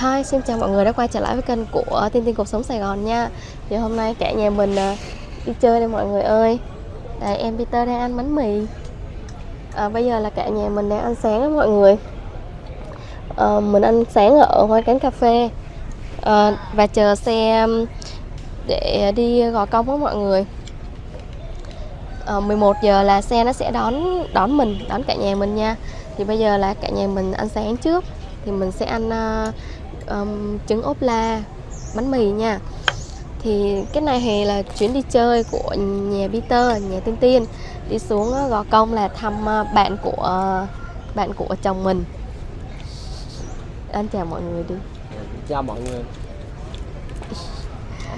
Hi, xin chào mọi người đã quay trở lại với kênh của Tiên Tiên Cuộc Sống Sài Gòn nha. Thì hôm nay cả nhà mình à, đi chơi đây mọi người ơi. Đây, em Peter đang ăn bánh mì. À, Bây giờ là cả nhà mình đang ăn sáng đó mọi người. À, Mình ăn sáng ở ngoài cánh cà phê. À, Và chờ xe để đi Gò Công đó mọi người. À, 11 giờ là xe nó sẽ đón đón mình, đón cả nhà mình nha. Thì bây giờ là cả nhà mình ăn sáng trước. Thì mình sẽ ăn uh, um, trứng ốp la bánh mì nha. Thì cái này thì là chuyến đi chơi của nhà Peter nhà Tiên Tiên đi xuống Gò Công là thăm bạn của bạn của chồng mình. Anh chào mọi người đi. Chào mọi người.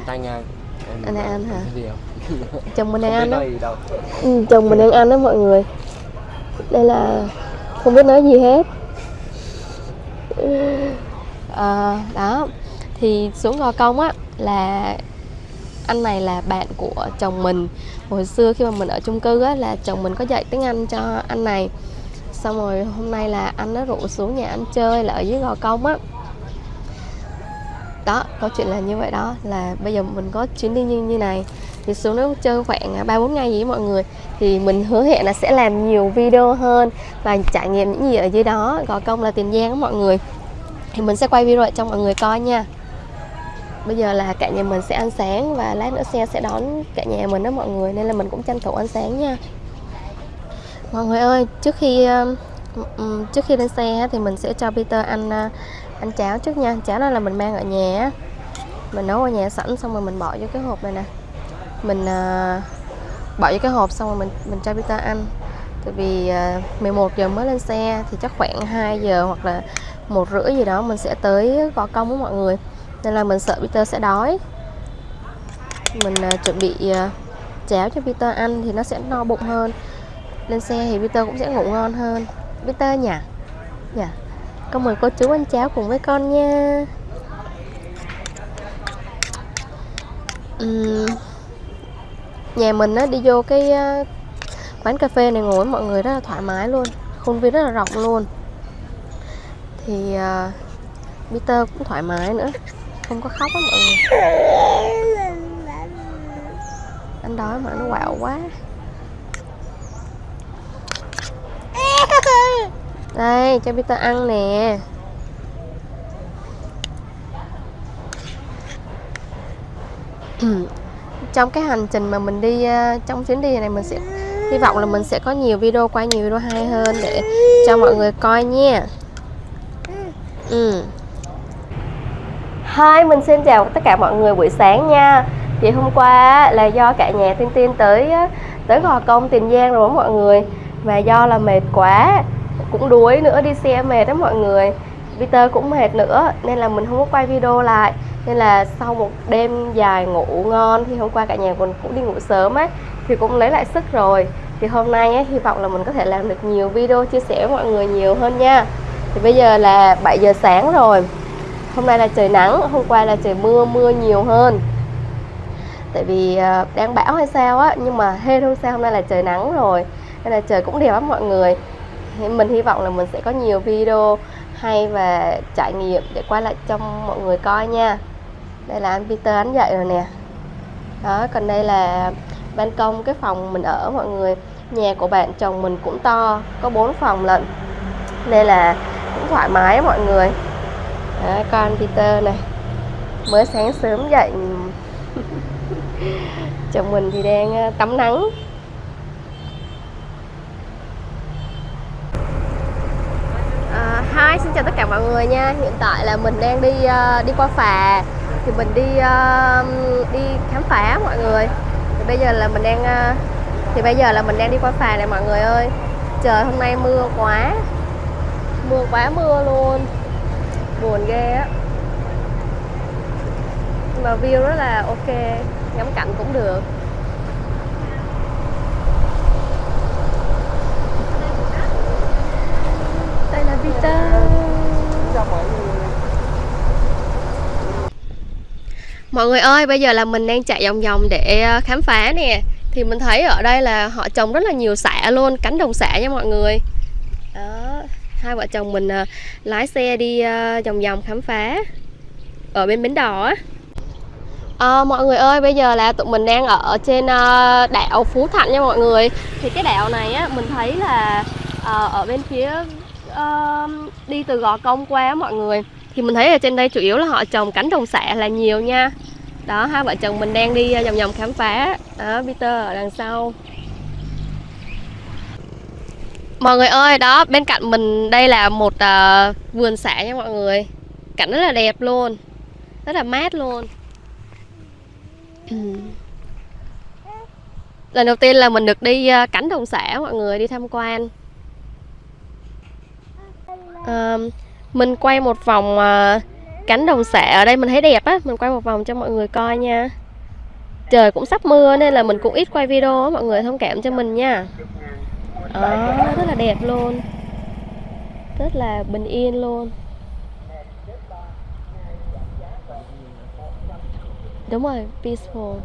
Anh nha em anh đang ăn hả chồng mình đang ăn đó. Ừ, chồng mình đang ăn đó mọi người. Đây là không biết nói gì hết à, đó. Thì xuống gò công á là anh này là bạn của chồng mình. Hồi xưa khi mà mình ở chung cư á là chồng mình có dạy tiếng anh cho anh này. Xong rồi hôm nay là anh nó rủ xuống nhà anh chơi là ở dưới gò công á. Đó câu chuyện là như vậy đó là bây giờ mình có chuyến đi như như này. Thì xuống đó chơi khoảng à, ba bốn ngày với mọi người. Thì mình hứa hẹn là sẽ làm nhiều video hơn và trải nghiệm những gì ở dưới đó. Gò công là tiền giang đó mọi người thì mình sẽ quay video cho mọi người coi nha. Bây giờ là cả nhà mình sẽ ăn sáng và lát nữa xe sẽ đón cả nhà mình đó mọi người, nên là mình cũng tranh thủ ăn sáng nha. Mọi người ơi, trước khi trước khi lên xe thì mình sẽ cho Peter ăn ờ, ăn cháo trước nha. Cháo đó là mình mang ở nhà mình nấu ở nhà sẵn xong rồi mình bỏ vô cái hộp này nè. Mình ờ, bỏ vô cái hộp xong rồi mình mình cho Peter ăn. Tại vì ờ, 11 giờ mới lên xe thì chắc khoảng 2 giờ hoặc là một rưỡi gì đó mình sẽ tới gò công với mọi người. Nên là mình sợ Peter sẽ đói. Mình uh, chuẩn bị à, uh, cháo cho Peter ăn thì nó sẽ no bụng hơn. Lên xe thì Peter cũng sẽ ngủ ngon hơn. Peter nhỉ? Nhỉ? Con mời cô chú ăn cháo cùng với con nha. Uhm, nhà mình á đi vô cái uh, quán cà phê này ngồi mọi người rất là thoải mái luôn. Khuôn viên rất là rộng luôn thì uh, Peter cũng thoải mái nữa. Không có khóc á mọi người. Anh đói mà nó quạo quá. Đây cho Peter ăn nè. Trong cái hành trình mà mình đi ờ, trong chuyến đi này mình sẽ hy vọng là mình sẽ có nhiều video quay nhiều video hay hơn để cho mọi người coi nha. Ừ. Hi, mình xin chào tất cả mọi người buổi sáng nha. Thì hôm qua là do cả nhà Tiên Tiên tới tới Gò Công Tiền Giang rồi đó mọi người. Và do là mệt quá Cũng đuối nữa, đi xe mệt đó mọi người. Peter cũng mệt nữa Nên là mình không có quay video lại. Nên là sau một đêm dài ngủ ngon Thì hôm qua cả nhà mình cũng đi ngủ sớm ấy Thì cũng lấy lại sức rồi. Thì hôm nay ấy, hy vọng là mình có thể làm được nhiều video chia sẻ với mọi người nhiều hơn nha thì bây giờ là 7 giờ sáng rồi. Hôm nay là trời nắng, hôm qua là trời mưa mưa nhiều hơn. Tại vì ờ, đang bão hay sao á, nhưng mà hên hôm sau hôm nay là trời nắng rồi, nên là trời cũng đẹp lắm mọi người. Thì mình hy vọng là mình sẽ có nhiều video hay và trải nghiệm để quay lại cho mọi người coi nha. Đây là anh Peter anh dậy rồi nè. Đó, còn đây là ban công, cái phòng mình ở mọi người. Nhà của bạn chồng mình cũng to, có bốn phòng lận. Nên là cũng thoải mái mọi người. Đó, con Peter này. Mới sáng sớm dậy. Chồng mình thì đang ờ, tắm nắng. À, Hi, xin chào tất cả mọi người nha. Hiện tại là mình đang đi uh, đi qua phà. Thì mình đi uh, đi khám phá mọi người. Thì bây giờ là mình đang uh, Thì bây giờ là mình đang đi qua phà này mọi người ơi. Trời hôm nay mưa quá mưa quá mưa luôn. Buồn ghê á. Mà view rất là ok. Ngắm cảnh cũng được. Đây là Peter mọi người ơi, bây giờ là mình đang chạy vòng vòng để ờ, khám phá nè. Thì mình thấy ở đây là họ trồng rất là nhiều xạ luôn, cánh đồng xạ nha mọi người hai vợ chồng mình uh, lái xe đi uh, vòng vòng khám phá ở bên bến đò á. À, mọi người ơi, bây giờ là tụi mình đang ở trên uh, đảo Phú Thạnh nha mọi người. Thì cái đảo này á, mình thấy là uh, ở bên phía uh, đi từ Gò Công qua mọi người. Thì mình thấy ở trên đây chủ yếu là họ trồng cánh đồng xạ là nhiều nha. Đó, hai vợ chồng mình đang đi vòng vòng khám phá. Đó, Peter ở đằng sau. Mọi người ơi, đó, bên cạnh mình đây là một uh, vườn xạ nha mọi người. Cảnh rất là đẹp luôn. Rất là mát luôn. Ừ. lần đầu tiên là mình được đi ờ, cánh đồng xã mọi người đi tham quan. À, mình quay một vòng uh, cánh đồng xạ ở đây mình thấy đẹp á. Mình quay một vòng cho mọi người coi nha. Trời cũng sắp mưa nên là mình cũng ít quay video á mọi người thông cảm cho mình nha à, rất là đẹp luôn. Rất là bình yên luôn. Đúng rồi peaceful.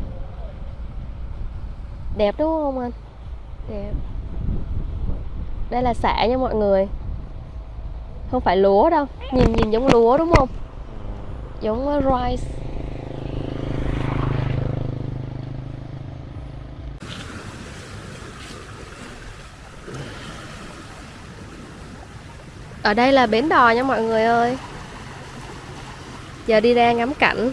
Đẹp đúng không anh? Đẹp. Đây là xạ nha mọi người. Không phải lúa đâu. Nhìn nhìn giống lúa đúng không? Giống rice ở đây là bến đò nha mọi người ơi. Giờ đi ra ngắm cảnh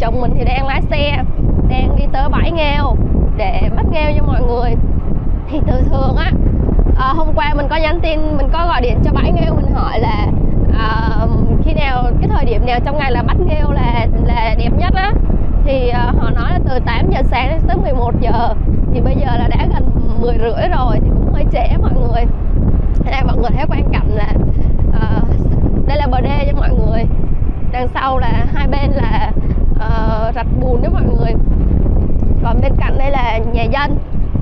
chồng mình thì đang lái xe đang đi tới bãi nghêu để bắt nghêu cho mọi người thì thường thường á à, hôm qua mình có nhắn tin mình có gọi điện cho bãi nghêu mình hỏi là uh, khi nào cái thời điểm nào trong ngày là bắt nghêu là là đẹp nhất á. Thì uh, họ nói là từ 8 giờ sáng tới 11 giờ. Thì bây giờ là đã gần 10 rưỡi rồi thì cũng hơi trễ mọi người. Thế này mọi người thấy quan cảnh là uh, đây là bờ đê cho mọi người. Đằng sau là hai bên là uh, rạch bùn đó mọi người. Còn bên cạnh đây là nhà dân.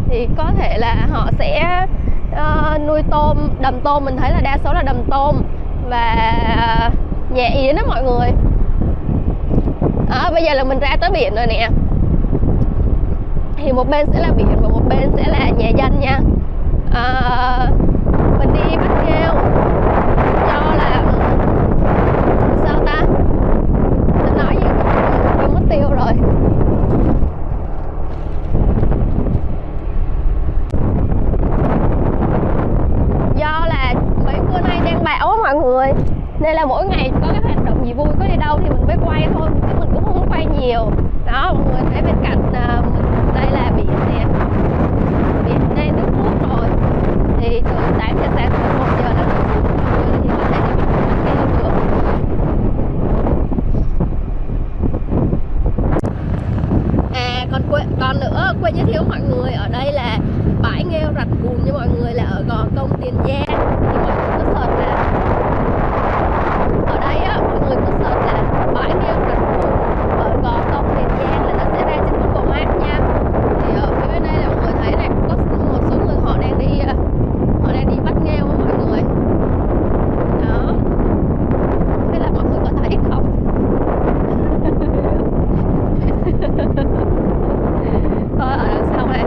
Thì có thể là họ sẽ nuôi tôm đầm tôm mình thấy là đa số là đầm tôm và à, nhà yến đó mọi người. À, bây giờ là mình ra tới biển rồi nè. Thì một bên sẽ là biển và một bên sẽ là nhà dân nha. À, mình đi bắt nghêu do là sao ta? Mình nói gì cũng mất tiêu rồi do là mấy bữa nay đang bão á mọi người nên là mỗi ngày có cái hoạt động gì vui có đi đâu thì mình mới quay thôi chứ mình cũng không quay nhiều đó mọi người thấy bên cạnh à, đây là biển nè biển đây nước nước rồi thì từ 8 giờ sáng tới 1 giờ là nước nước rồi thì có thể đi bắt kêu được còn quên, còn nữa, quên giới thiệu mọi người, ở đây là bãi nghêu rạch cùn như mọi người, là ở gò công tiền giang. Thì mọi người có search là ở đây á mọi người có search là bãi nghêu rạch cùn ở gò công tiền giang là nó sẽ ra trên Google Maps nha thì ở phía bên đây là mọi người thấy này có một số người họ đang đi ờ, họ đang đi bắt nghêu á mọi người đó không biết là mọi người có thấy không coi ở đằng sau này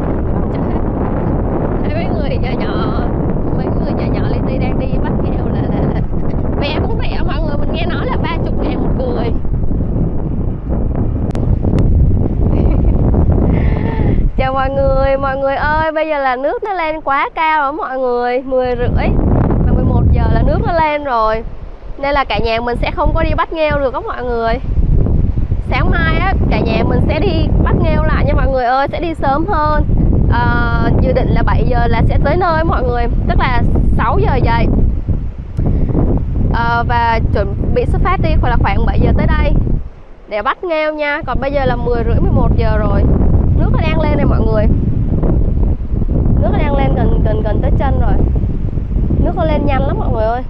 Trời ơi. thấy mấy người nhỏ nhỏ mấy người nhỏ nhỏ li ti đang đi bắt nghêu là, là, là vé cũng rẻ mọi người mình nghe nói là ba chục ngàn một người chào mọi người mọi người ơi bây giờ là nước nó lên quá cao rồi mọi người 10 rưỡi và 11 giờ là nước nó lên rồi. Nên là cả nhà mình sẽ không có đi bắt nghêu được đó mọi người. Sáng mai á cả nhà mình sẽ đi bắt nghêu lại nha mọi người ơi sẽ đi sớm hơn. À, dự định là 7 giờ là sẽ tới nơi mọi người tức là 6 giờ dậy. À, và chuẩn bị xuất phát đi khoảng là khoảng 7 giờ tới đây để bắt nghêu nha. Còn bây giờ là 10 rưỡi 11 giờ rồi. Nước nó đang lên này mọi người nước đang lên gần gần gần tới chân rồi. Nước nó lên nhanh lắm mọi người ơi.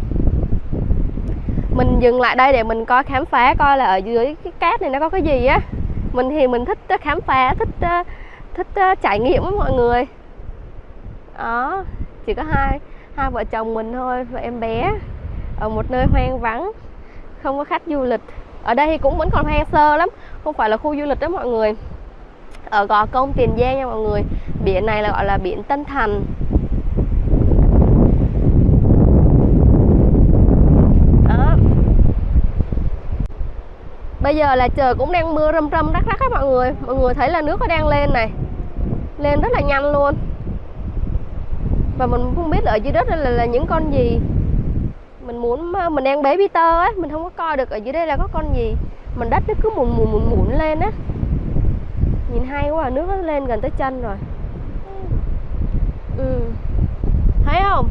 Mình dừng lại đây để mình coi khám phá coi là ở dưới cái cát này nó có cái gì á. Mình thì mình thích ờ, khám phá, thích ờ, thích ờ, trải nghiệm với mọi người. Đó, chỉ có hai hai vợ chồng mình thôi và em bé, ở một nơi hoang vắng, không có khách du lịch. Ở đây thì cũng vẫn còn hoang sơ lắm, không phải là khu du lịch đó mọi người. Ờ, ở gò công tiền giang nha mọi người. Biển này là gọi là biển tân thành. Đó. Bây giờ là trời cũng đang mưa râm râm rắc rắc á mọi người. Mọi người thấy là nước nó đang lên này. Lên rất là nhanh luôn. Và mình không biết ở dưới đất là, là những con gì. Mình muốn ờ, mình đang bế Peter ấy, mình không có coi được ở dưới đây là có con gì. Mình đất nó cứ mùn mùn mùn mùn lên á nhìn hay quá à, nước nó lên gần tới chân rồi ừ. thấy không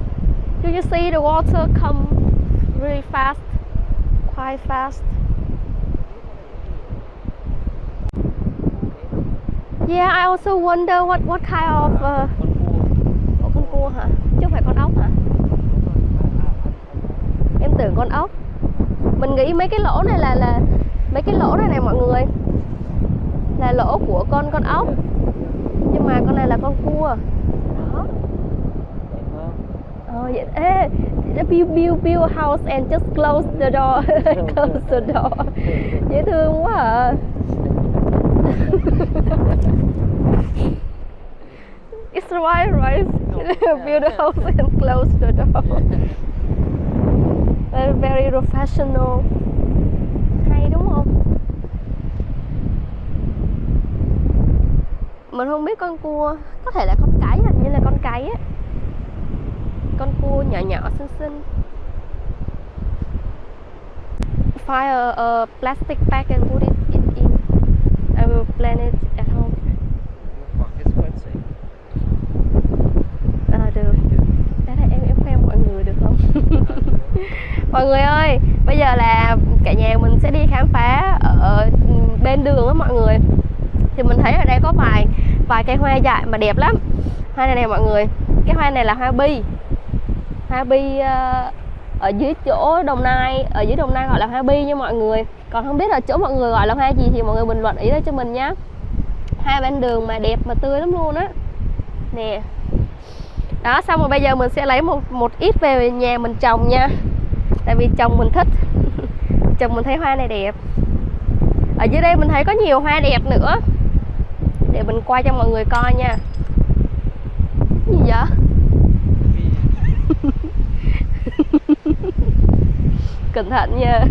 do you see the water come really fast quite fast Yeah, I also wonder what what kind of uh, con cua hả? Chứ không phải con ốc hả? Em tưởng con ốc. Mình nghĩ mấy cái lỗ này là là mấy cái lỗ này này mọi người là lỗ của con con ốc. Nhưng mà con này là con cua. Đó. Ờ vậy ê, build build build house and just close the door, close the door. Dễ thương quá à. it's right, right? Build a house and close the door. Very, very professional. Hay đúng không? Mình không biết con cua, có thể là con cái, hình như là con cái á. Con cua nhỏ nhỏ xinh xinh. Find a, a plastic bag and put it in. I will plan it at home. À, được. Đó là em em khoe mọi người được không? mọi người ơi, bây giờ là cả nhà mình sẽ đi khám phá ở bên đường á mọi người. Thì mình thấy ở đây có vài vài cây hoa dại mà đẹp lắm. Hoa này nè mọi người. Cái hoa này là hoa bi. Hoa bi uh, ở dưới chỗ Đồng Nai, ở dưới Đồng Nai gọi là hoa bi nha mọi người. Còn không biết là chỗ mọi người gọi là hoa gì thì mọi người bình luận ý đó cho mình nhé hai bên đường mà đẹp mà tươi lắm luôn á. Nè. Đó xong rồi bây giờ mình sẽ lấy một một ít về nhà mình trồng nha. Tại vì chồng mình thích. Chồng mình thấy hoa này đẹp. Ở dưới đây mình thấy có nhiều hoa đẹp nữa để mình quay cho mọi người coi nha. Gì vậy? Cẩn thận nha.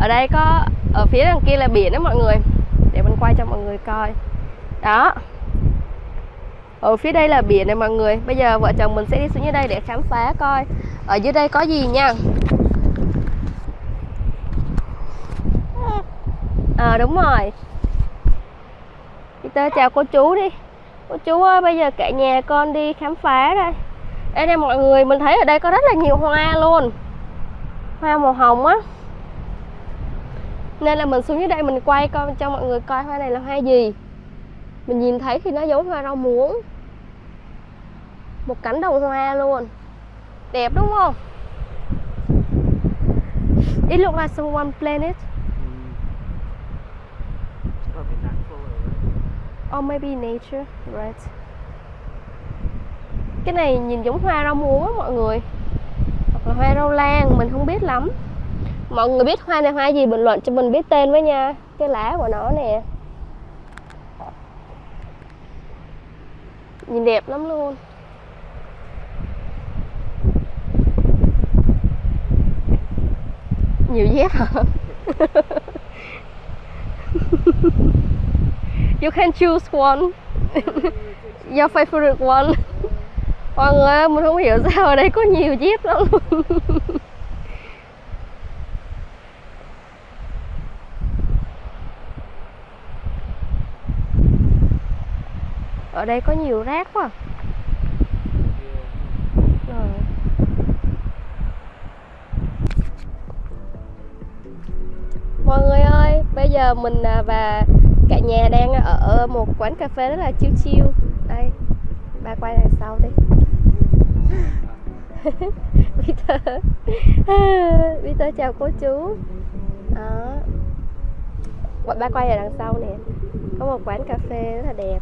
Ở đây có ở phía đằng kia là biển đó mọi người. Để mình quay cho mọi người coi. Đó. Ở phía đây là biển này mọi người. Bây giờ vợ chồng mình sẽ đi xuống dưới đây để khám phá coi. Ở dưới đây có gì nha à đúng rồi. Peter chào cô chú đi. Cô chú ơi bây giờ cả nhà con đi khám phá đây. Đây nè, mọi người, mình thấy ở đây có rất là nhiều hoa luôn. Hoa màu hồng á. Nên là mình xuống dưới đây mình quay coi, cho mọi người coi hoa này là hoa gì. Mình nhìn thấy thì nó giống hoa rau muống. Một cánh đồng hoa luôn. Đẹp đúng không? It looks like someone planet. Or maybe nature, right? Cái này nhìn giống hoa rau muống á mọi người. Hoặc là hoa rau lan, mình không biết lắm. Mọi người biết hoa này hoa gì bình luận cho mình biết tên với nha. Cái lá của nó nè. Nhìn đẹp lắm luôn. Nhiều dép hả? you can choose one. Your favorite one. Mọi người ơi mình không hiểu sao ở đây có nhiều dép lắm. Luôn ở đây có nhiều rác quá. À. mọi người ơi, bây giờ mình à, và cả nhà đang ở một quán cà phê rất là chiêu chiêu đây, ba quay đằng sau đi. Peter. Peter, chào cô chú. Đó. Ba quay ở đằng sau nè. Có một quán cà phê rất là đẹp.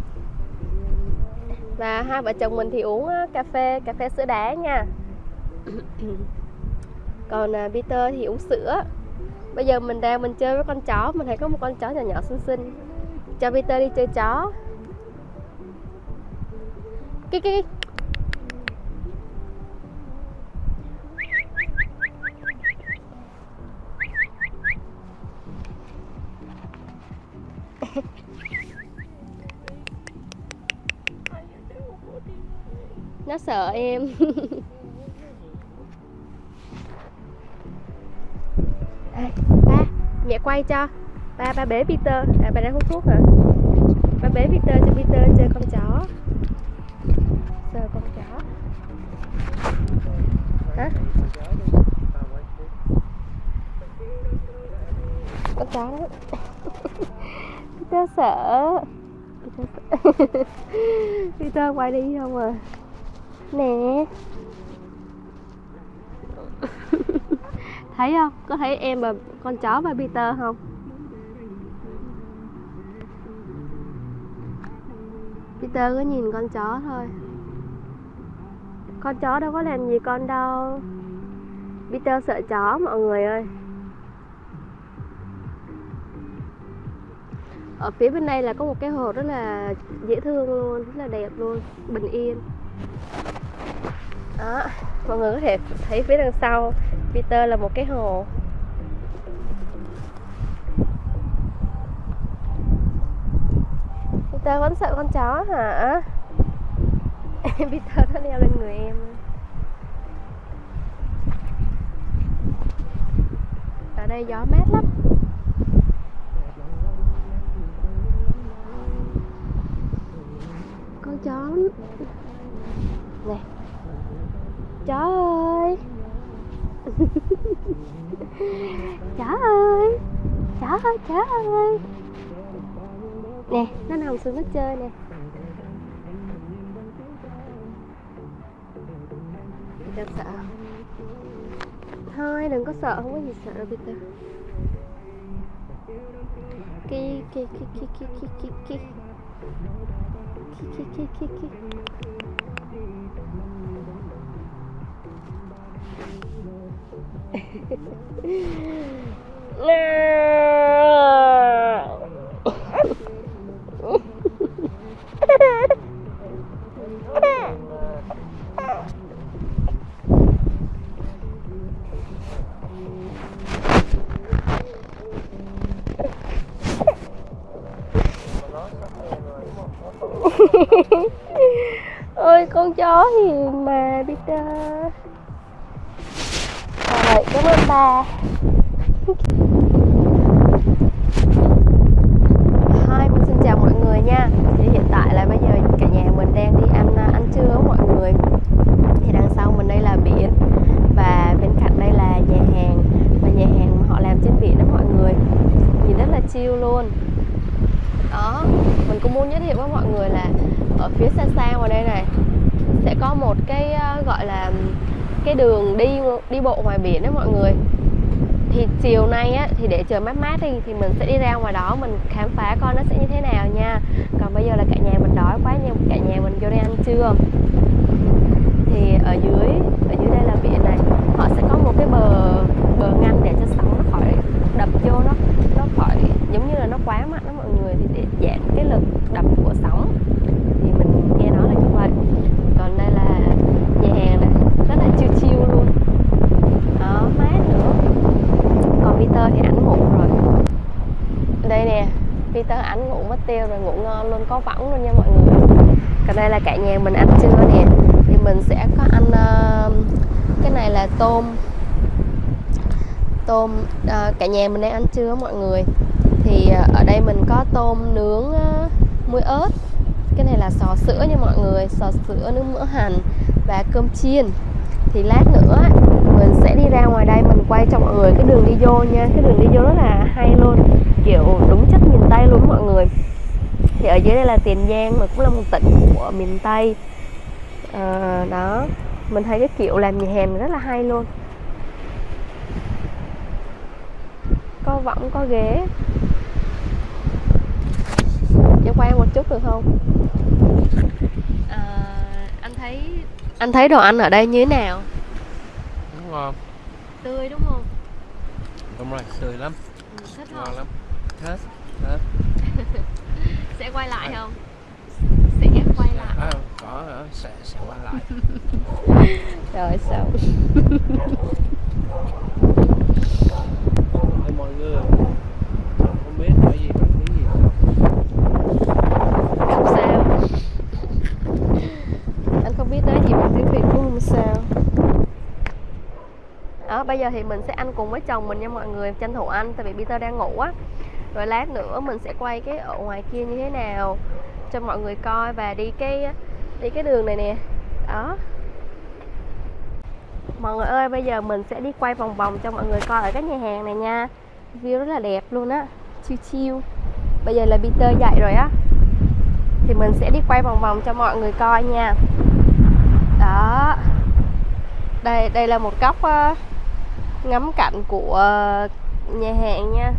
Và hai vợ chồng mình thì uống cà phê cà phê sữa đá nha. Còn à, Peter thì uống sữa. Bây giờ mình đang mình chơi với con chó, mình thấy có một con chó nhỏ nhỏ xinh xinh cho Peter đi chơi chó. Kiki, nó sợ em. Ba mẹ quay cho ba ba bế Peter. À ba đang hút thuốc hả? Ba bế Peter cho Peter chơi con chó. Sờ con chó. Hả? Con chó Peter sợ. Peter sợ. Peter quay đi không à? Nè. Thấy không? Có thấy em và con chó và Peter không? Peter cứ nhìn con chó thôi. Con chó đâu có làm gì con đâu. Peter sợ chó mọi người ơi. Ở phía bên đây là có một cái hồ rất là dễ thương luôn, rất là đẹp luôn, bình yên. Đó, mọi người có thể thấy phía đằng sau, Peter là một cái hồ. Peter vẫn sợ con chó hả? Peter nó leo lên người em. Ở đây gió mát lắm. Con chó nè chó ơi. Chó ơi. Chó ơi chó ơi nè nó nằm xuống nó chơi nè. Peter sợ. Thôi đừng có sợ không có gì sợ đâu Peter. Ki ki ki ki ki ki ki ki ki. Ki ki ki ôi đi bộ ngoài biển đó mọi người. Thì chiều nay á, thì để trời mát mát đi, thì mình sẽ đi ra ngoài đó, mình khám phá coi nó sẽ như thế nào nha. Còn bây giờ là cả nhà mình đói quá nhưng cả nhà mình vô đây ăn trưa. Thì ở dưới ở dưới đây là biển này, họ sẽ có một cái bờ bờ ngăn để cho sóng nó khỏi đập vô, nó nó khỏi, giống như là nó quá mạnh đó mọi người. Thì để giảm cái lực đập của sóng thì mình nghe nói là như vậy còn đây là nhà hàng này rất là chill chill luôn đó mát nữa còn Peter thì ảnh ngủ rồi đây nè Peter ảnh ngủ mất tiêu non luôn có võng luôn nha mọi người. Còn đây là cả nhà mình ăn trưa nè? Thì mình sẽ có ăn uh, cái này là tôm. Tôm uh, cả nhà mình đang ăn trưa mọi người? Thì uh, ở đây mình có tôm nướng uh, muối ớt. Cái này là sò sữa nha mọi người sò sữa nướng mỡ hành và cơm chiên. Thì lát nữa mình sẽ đi ra ngoài đây mình quay cho mọi người cái đường đi vô nha. Cái đường đi vô rất là hay luôn kiểu đúng chất miền tây luôn mọi người thì ở dưới đây là tiền giang mà cũng là một tỉnh của miền tây. À, đó. Mình thấy cái kiểu làm nhà hàng rất là hay luôn. Có võng có ghế. Cho quay một chút được không? À, thấy anh thấy đồ ăn ở đây như thế nào? Đúng ngon. Tươi đúng không? Đúng rồi, tươi lắm. Ừ, thích Ngon không? lắm. Hết Hết sẽ quay lại không? Sẽ quay lại. À, Có hả? Sẽ, sẽ quay lại. Rồi Hey, mọi người Không biết nói gì bằng tiếng gì không? Không sao. Anh không biết nói gì bằng tiếng việt cũng không? Sao? Đó bây giờ thì mình sẽ ăn cùng với chồng mình nha mọi người. Tranh thủ ăn tại vì Peter đang ngủ á rồi lát nữa mình sẽ quay cái ở ngoài kia như thế nào cho mọi người coi và đi cái đi cái đường này nè. Đó. Mọi người ơi bây giờ mình sẽ đi quay vòng vòng cho mọi người coi ở cái nhà hàng này nha. View rất là đẹp luôn á. Chiêu chiêu bây giờ là Peter dậy rồi á. Thì mình sẽ đi quay vòng vòng cho mọi người coi nha. Đó. Đây đây là một góc uh, ngắm cảnh của uh, nhà hàng nha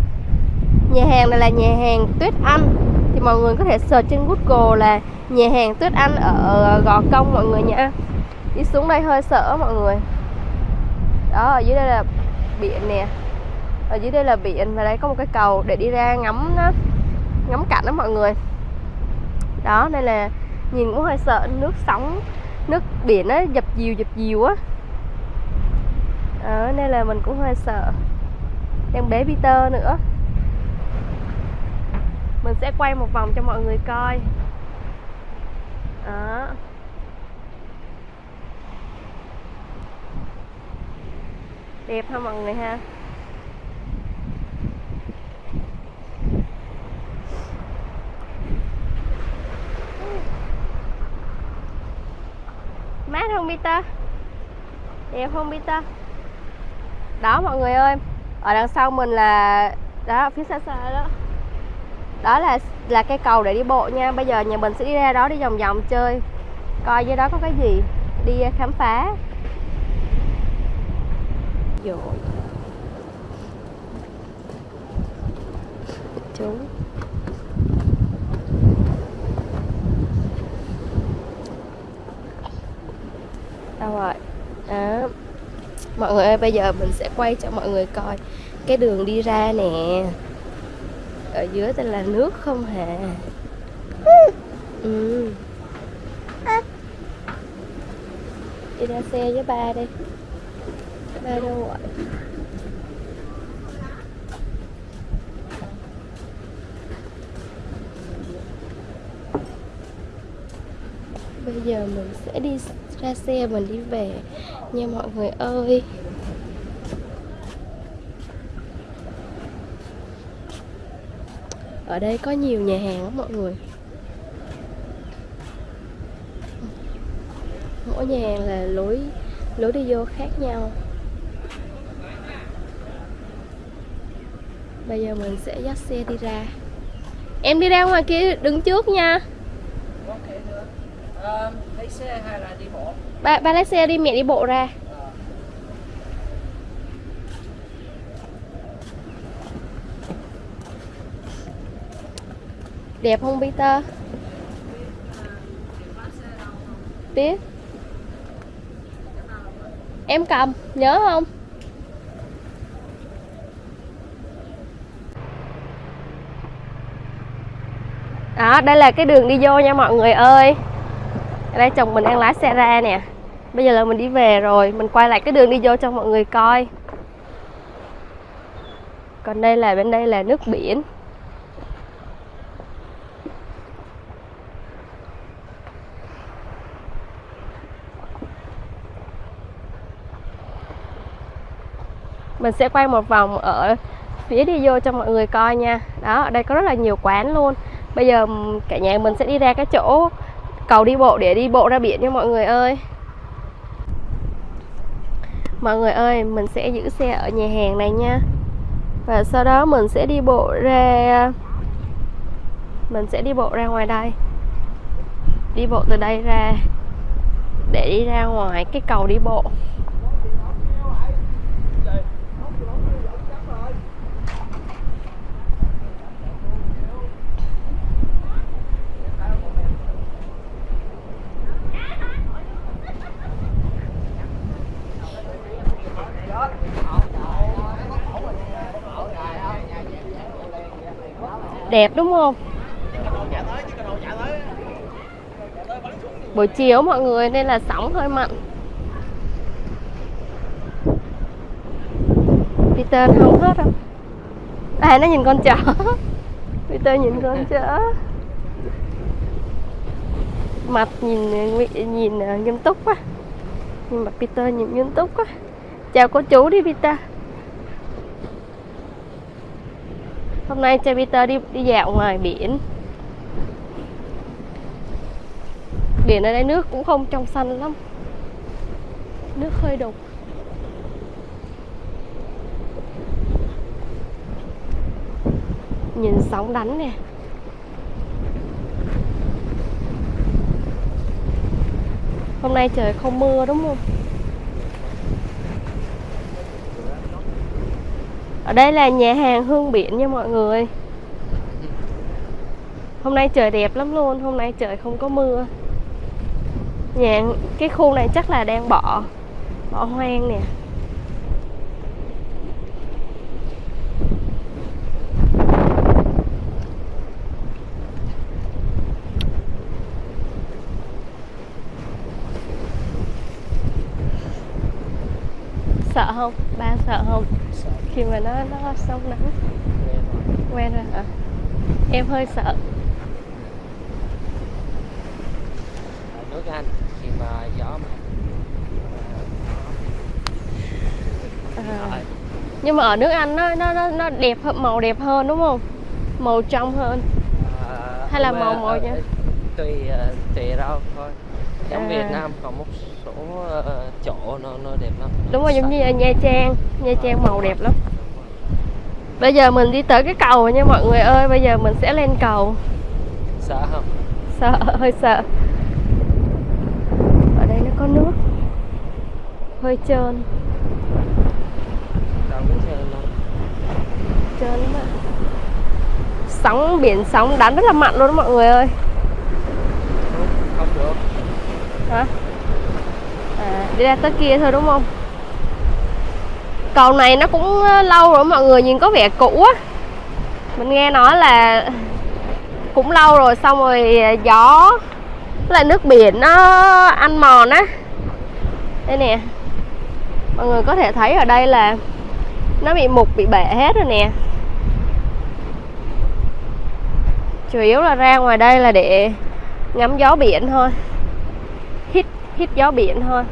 nhà hàng này là nhà hàng Tuyết Anh. Thì mọi người có thể search trên Google là nhà hàng Tuyết Anh ở Gò Công mọi người nha đi xuống đây hơi sợ mọi người. Đó ở dưới đây là biển nè. Ở dưới đây là biển và đây có một cái cầu để đi ra ngắm đó, ngắm cảnh đó mọi người. Đó đây là nhìn cũng hơi sợ nước sóng nước biển nó dập dìu dập dìu á. Ở đây là mình cũng hơi sợ. Em bé Peter nữa mình sẽ quay một vòng cho mọi người coi. Đó. Đẹp ha mọi người ha? Mát không, Peter? Đẹp không, Peter? Đó, mọi người ơi. Ở đằng sau mình là đó, phía xa xa đó đó là là cây cầu để đi bộ nha. Bây giờ nhà mình sẽ đi ra đó đi vòng vòng chơi. Coi dưới đó có cái gì. Đi ờ, khám phá. Rồi chú đâu rồi? Đó. Mọi người ơi, bây giờ mình sẽ quay cho mọi người coi cái đường đi ra nè ở dưới đây là nước không hả ừ. đi ra xe với ba đi. Ba đâu rồi bây giờ mình sẽ đi ra xe, mình đi về. Nha mọi người ơi. Ở đây có nhiều nhà hàng lắm mọi người. Mỗi nhà hàng là lối lối đi vô khác nhau. Bây giờ mình sẽ dắt xe đi ra. Em đi ra ngoài kia đứng trước nha. Bộ? Ba ba lái xe đi mẹ đi bộ ra đẹp không, Peter? Biết em cầm, nhớ không? Đó, đây là cái đường đi vô nha mọi người ơi. Ở đây chồng mình đang lái xe ra nè. Bây giờ là mình đi về rồi. Mình quay lại cái đường đi vô cho mọi người coi. Còn đây là, bên đây là nước biển. Mình sẽ quay một vòng ở phía đi vô cho mọi người coi nha. Đó, ở đây có rất là nhiều quán luôn. Bây giờ cả nhà mình sẽ đi ra cái chỗ cầu đi bộ để đi bộ ra biển nha mọi người ơi. Mọi người ơi, mình sẽ giữ xe ở nhà hàng này nha. Và sau đó mình sẽ đi bộ ra, mình sẽ đi bộ ra ngoài đây. Đi bộ từ đây ra để đi ra ngoài cái cầu đi bộ. Đẹp, đúng không? Buổi chiều mọi người nên là sóng hơi mặn. Peter không hết đâu. À nó nhìn con chó. Peter nhìn con chó. Mặt nhìn nhìn à, nghiêm túc quá. Nhưng mà Peter nhìn nghiêm túc quá. Chào cô chú đi, Peter. Hôm nay cho Peter đi đi dạo ngoài biển. Biển ở đây nước cũng không trong xanh lắm. Nước hơi đục. Nhìn sóng đánh nè. Hôm nay trời không mưa đúng không? Ở đây là nhà hàng hương biển nha mọi người. Hôm nay trời đẹp lắm luôn, hôm nay trời không có mưa. Nhà cái khu này chắc là đang bỏ bỏ hoang nè sợ không ba sợ không sợ khi mà nó sông nắng quen rồi. Hả em hơi sợ. Ở nước Anh khi mà gió mạnh à. nhưng mà ở nước Anh nó nó nó nó đẹp hơn màu đẹp hơn đúng không? Màu trong hơn. À, Hay là màu mà, màu ờ, nha? tùy ờ, tùy đâu thôi. Giống À. Việt Nam có một số ờ, chỗ nó nó đẹp lắm đúng rồi giống như ở Nha Trang. Nha Trang màu đẹp lắm bây giờ mình đi tới cái cầu nha mọi người ơi bây giờ mình sẽ lên cầu. Sợ không? Sợ hơi sợ. Ở đây nó có nước. Hơi trơn. Trơn lắm ạ sóng biển sóng đánh rất là mạnh luôn đó mọi người ơi. Không được. Hả? À, đi ra tới kia thôi đúng không cầu này nó cũng ờ, lâu rồi, mọi người nhìn có vẻ cũ á. Mình nghe nói là cũng lâu rồi, xong rồi ờ, gió là lại nước biển nó ăn mòn á. Đây nè. Mọi người có thể thấy ở đây là nó bị mục, bị bể hết rồi nè. Chủ yếu là ra ngoài đây là để ngắm gió biển thôi. Hít hít gió biển thôi.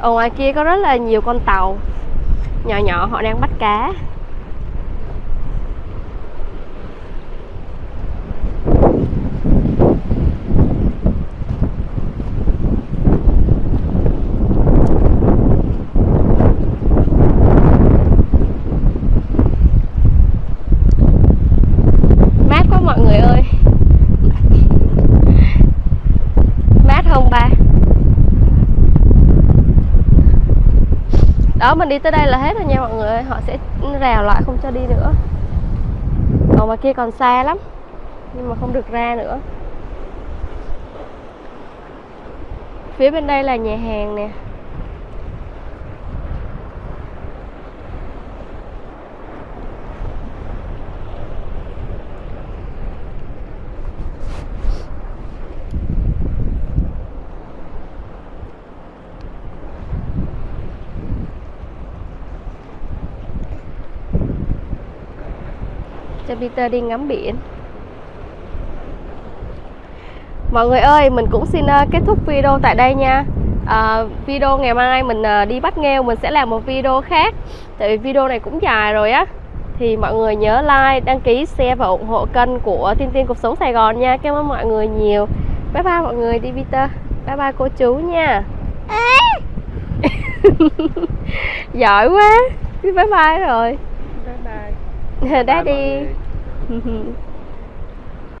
Ở ngoài kia có rất là nhiều con tàu nhỏ nhỏ họ đang bắt cá mát quá mọi người ơi mát không ba đó mình đi tới đây là hết rồi nha mọi người. Họ sẽ rào lại không cho đi nữa. Còn mà kia còn xa lắm, nhưng mà không được ra nữa. Phía bên đây là nhà hàng nè. Cho Peter đi ngắm biển. Mọi người ơi, mình cũng xin ờ, kết thúc video tại đây nha. Ờ, Video ngày mai mình ờ, đi bắt nghêu Mình sẽ làm một video khác. Tại vì video này cũng dài rồi á. Thì mọi người nhớ like, đăng ký, share và ủng hộ kênh của Tiên Tiên Cuộc Sống Sài Gòn nha. Cảm ơn mọi người nhiều. Bye bye mọi người, đi Peter. Bye bye cô chú nha. Giỏi quá. Bye bye rồi. Bye bye. Daddy. Bye mọi người.